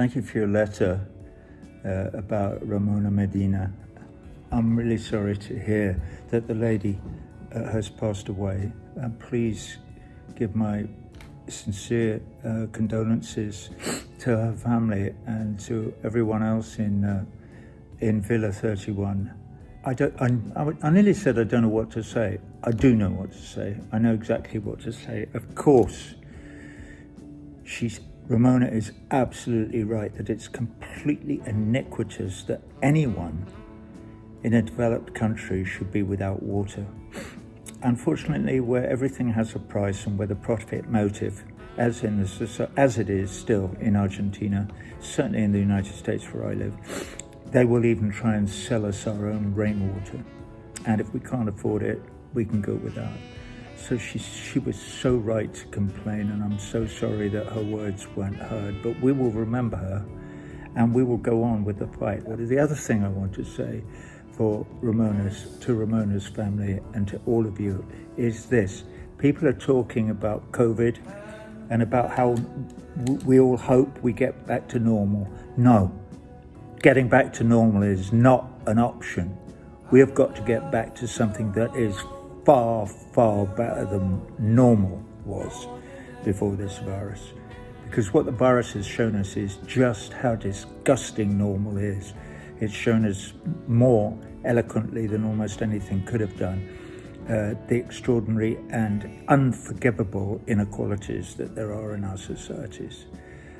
Thank you for your letter uh, about Ramona Medina. I'm really sorry to hear that the lady uh, has passed away. And please give my sincere uh, condolences to her family and to everyone else in uh, in Villa 31. I don't. I, I nearly said I don't know what to say. I do know what to say. I know exactly what to say. Of course, she's Ramona is absolutely right that it's completely iniquitous that anyone in a developed country should be without water. Unfortunately, where everything has a price and where the profit motive, as in the, as it is still in Argentina, certainly in the United States where I live, they will even try and sell us our own rainwater. And if we can't afford it, we can go without. So she, she was so right to complain, and I'm so sorry that her words weren't heard. But we will remember her, and we will go on with the fight. The other thing I want to say for Ramona's, to Ramona's family and to all of you is this. People are talking about COVID and about how we all hope we get back to normal. No, getting back to normal is not an option. We have got to get back to something that is far, far better than normal was before this virus. Because what the virus has shown us is just how disgusting normal is. It's shown us more eloquently than almost anything could have done uh, the extraordinary and unforgivable inequalities that there are in our societies,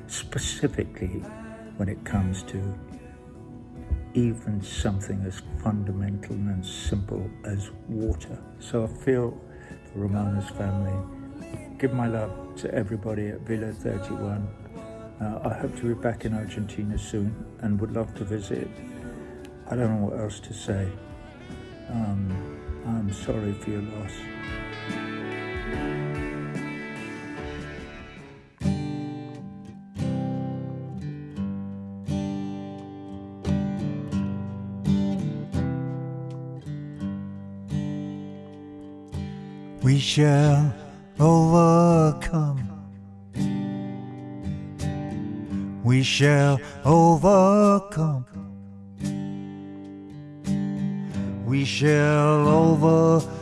specifically when it comes to even something as fundamental and simple as water. So I feel for Ramona's family. Give my love to everybody at Villa 31. Uh, I hope to be back in Argentina soon and would love to visit. I don't know what else to say. Um, I'm sorry for your loss. We shall overcome. We shall overcome. We shall overcome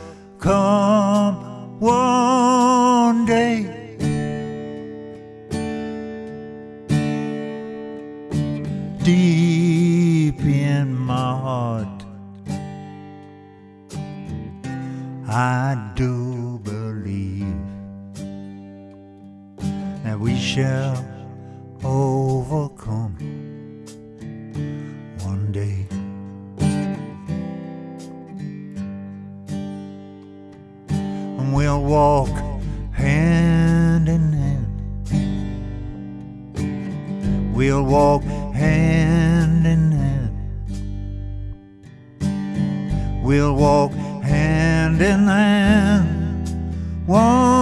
we shall overcome one day. And we'll walk hand in hand. We'll walk hand in hand. We'll walk hand in hand one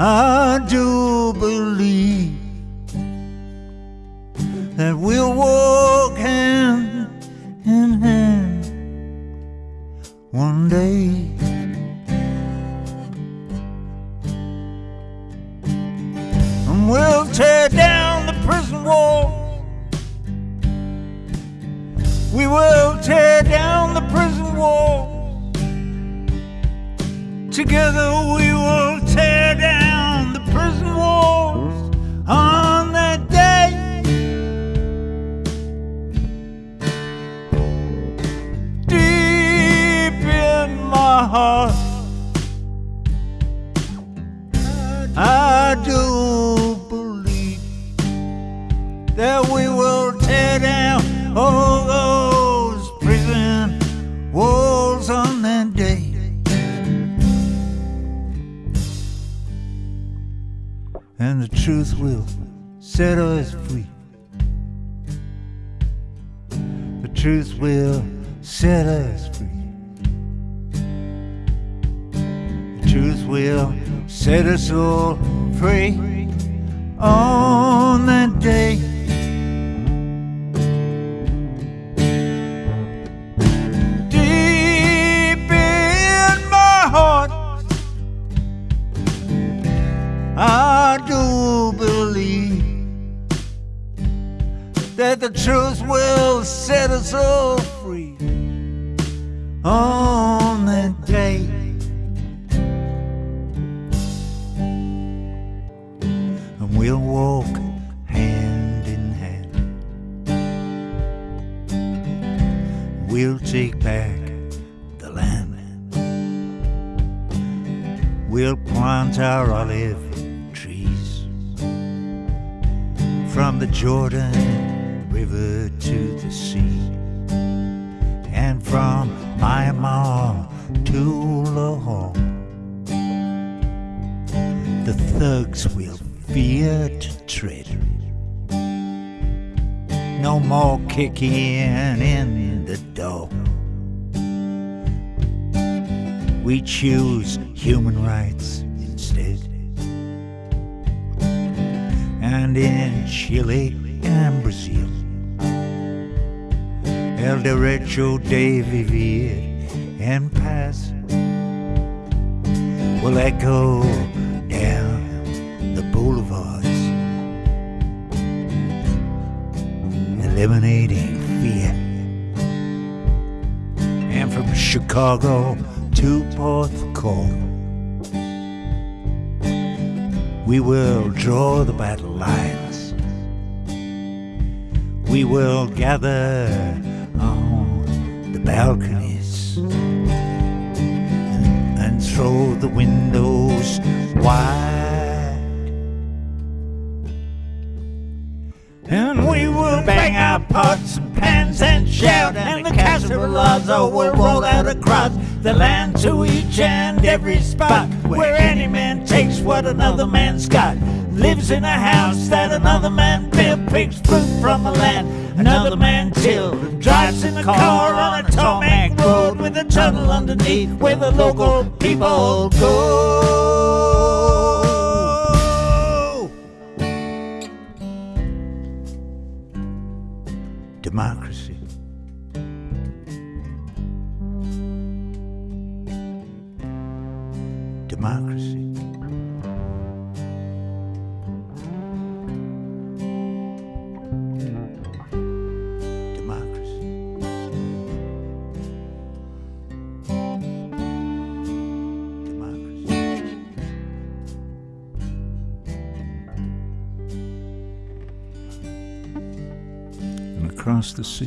I do believe that we'll walk hand in hand one day. Heart. I do believe that we will tear down all those prison walls on that day. And the truth will set us free. The truth will set us free. will set us all free on that day. Deep in my heart, I do believe that the truth will set us all free. On. We'll plant our olive trees from the Jordan River to the sea, and from Myanmar to Lahore. The thugs will fear to tread. No more kicking in the door. We choose human rights instead. And in Chile and Brazil, El Derecho de Vivir en Paz will echo down the boulevards, eliminating fear. And from Chicago to Porthcawl, we will draw the battle lines. We will gather on the balconies and, throw the windows wide. And we will bang our pots and pans and shout, and the cacerolazo will roll out across the land to each and every spot where any man takes what another man's got. Lives in a house that another man built, picks fruit from a land another man tilled, drives in a car on a tarmac road with a tunnel underneath where the local people go. Democracy. Democracy. Across the sea,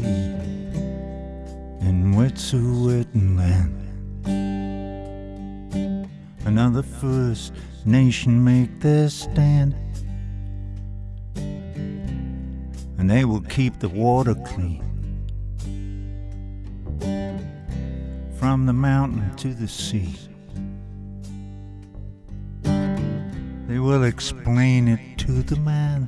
in Wet'suwet'en Another First Nation make their stand. And they will keep the water clean. From the mountain to the sea. They will explain it to the man.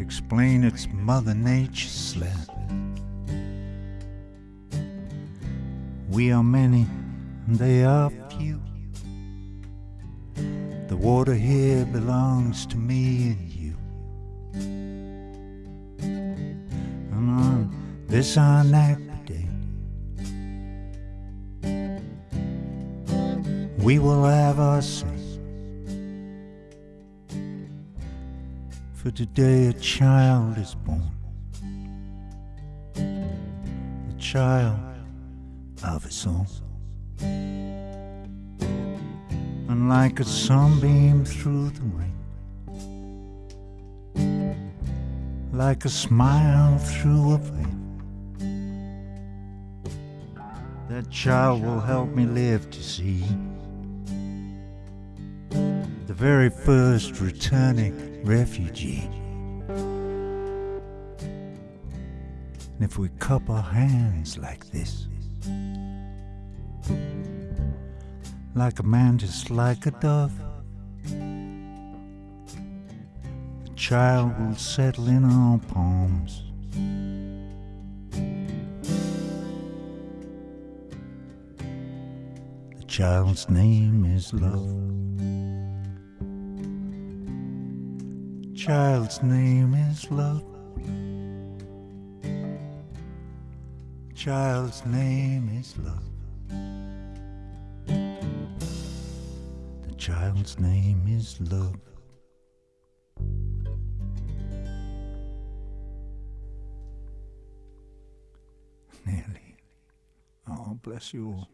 Explain it's Mother Nature's land. We are many, they are few. The water here belongs to me and you. And on this our day, we will have our say. For today a child is born. The child of his own. Like a sunbeam through the rain, like a smile through a veil, that child will help me live to see. The very first returning refugee. And if we cup our hands like this, like a man just like a dove, the child will settle in our palms. The child's name is love. Child's name is love. Child's name is love. child's name is love. Nearly. Oh, bless you all.